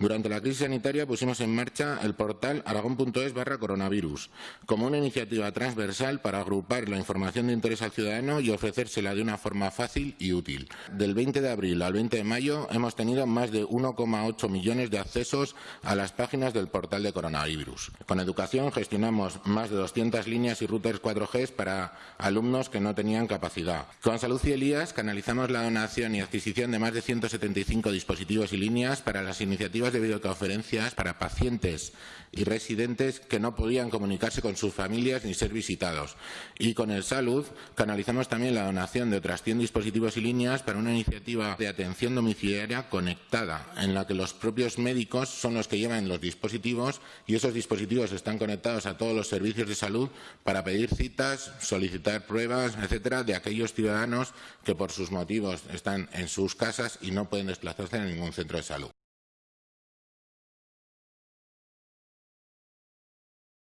Durante la crisis sanitaria pusimos en marcha el portal aragón.es barra coronavirus como una iniciativa transversal para agrupar la información de interés al ciudadano y ofrecérsela de una forma fácil y útil. Del 20 de abril al 20 de mayo hemos tenido más de 1,8 millones de accesos a las páginas del portal de coronavirus. Con educación gestionamos más de 200 líneas y routers 4G para alumnos que no tenían capacidad. Con Salud y Elías canalizamos la donación y adquisición de más de 175 dispositivos y líneas para las iniciativas de videoconferencias para pacientes y residentes que no podían comunicarse con sus familias ni ser visitados. Y con el Salud canalizamos también la donación de otras 100 dispositivos y líneas para una iniciativa de atención domiciliaria conectada, en la que los propios médicos son los que llevan los dispositivos y esos dispositivos están conectados a todos los servicios de salud para pedir citas, solicitar pruebas, etcétera, de aquellos ciudadanos que por sus motivos están en sus casas y no pueden desplazarse a ningún centro de salud.